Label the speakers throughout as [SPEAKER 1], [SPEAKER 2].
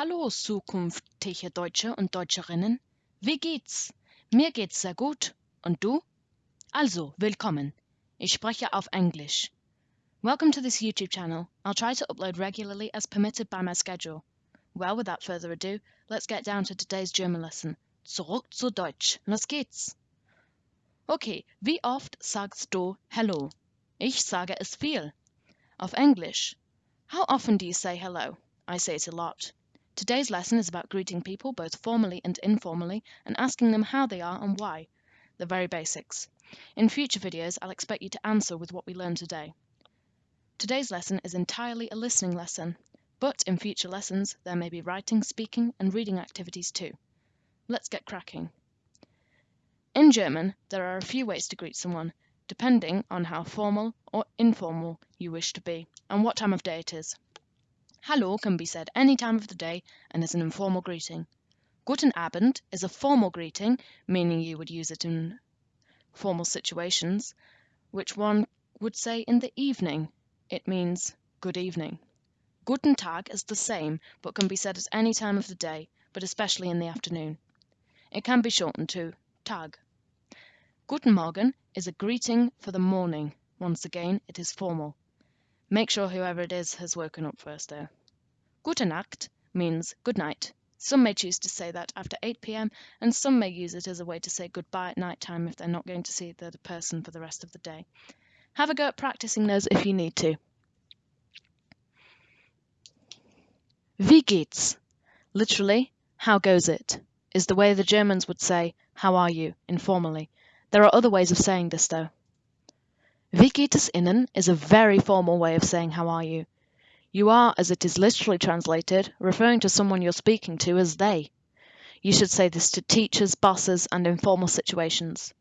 [SPEAKER 1] Hallo zukünftige Deutsche und Deutscherinnen. Wie geht's? Mir geht's sehr gut. Und du? Also, willkommen. Ich spreche auf Englisch. Welcome to this YouTube channel. I'll try to upload regularly as permitted by my schedule. Well, without further ado, let's get down to today's German lesson. Zurück zu Deutsch. Los geht's. Okay, wie oft sagst du Hello? Ich sage es viel. Auf Englisch. How often do you say hello? I say it a lot. Today's lesson is about greeting people both formally and informally and asking them how they are and why. The very basics. In future videos, I'll expect you to answer with what we learned today. Today's lesson is entirely a listening lesson, but in future lessons, there may be writing, speaking, and reading activities too. Let's get cracking. In German, there are a few ways to greet someone, depending on how formal or informal you wish to be and what time of day it is. Hallo can be said any time of the day and is an informal greeting. Guten Abend is a formal greeting, meaning you would use it in formal situations, which one would say in the evening. It means good evening. Guten Tag is the same, but can be said at any time of the day, but especially in the afternoon. It can be shortened to Tag. Guten Morgen is a greeting for the morning. Once again, it is formal. Make sure whoever it is has woken up first, though. Gute Nacht means good night. Some may choose to say that after 8 pm, and some may use it as a way to say goodbye at night time if they're not going to see the person for the rest of the day. Have a go at practicing those if you need to. Wie geht's? Literally, how goes it? Is the way the Germans would say, how are you, informally. There are other ways of saying this though. Wie geht is a very formal way of saying how are you. You are, as it is literally translated, referring to someone you're speaking to as they. You should say this to teachers, bosses, and informal situations.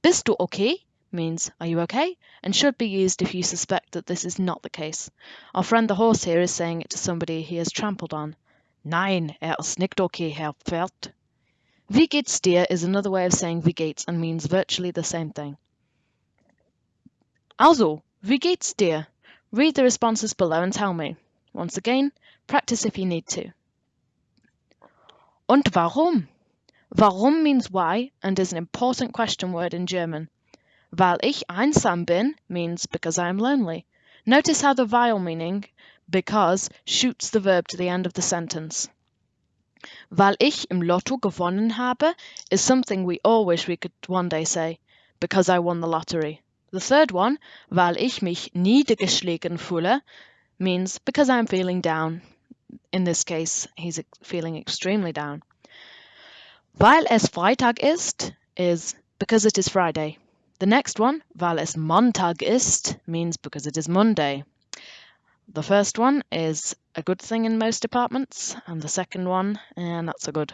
[SPEAKER 1] Bist du okay? means are you okay? and should be used if you suspect that this is not the case. Our friend the horse here is saying it to somebody he has trampled on. Nein, er ist nicht okay, Herr Pferd. Wie geht's dir is another way of saying wie geht's and means virtually the same thing. Also, wie geht's dir? Read the responses below and tell me. Once again, practice if you need to. Und warum? Warum means why and is an important question word in German. Weil ich einsam bin means because I am lonely. Notice how the weil meaning because shoots the verb to the end of the sentence. Weil ich im Lotto gewonnen habe is something we all wish we could one day say, because I won the lottery. The third one, weil ich mich niedergeschlagen fühle, means because I'm feeling down. In this case, he's feeling extremely down. Weil es Freitag ist, is because it is Friday. The next one, weil es Montag ist, means because it is Monday. The first one is a good thing in most departments, and the second one, eh, not so good.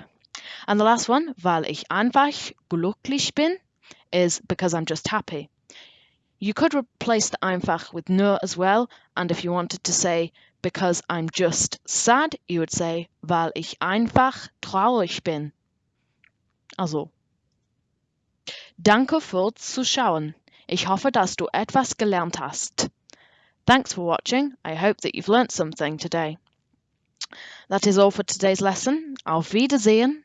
[SPEAKER 1] And the last one, weil ich einfach glücklich bin, is because I'm just happy. You could replace the einfach with nur as well, and if you wanted to say because I'm just sad, you would say weil ich einfach traurig bin. Also. Danke fürs Zuschauen. Ich hoffe, dass du etwas gelernt hast. Thanks for watching. I hope that you've learnt something today. That is all for today's lesson. Auf Wiedersehen.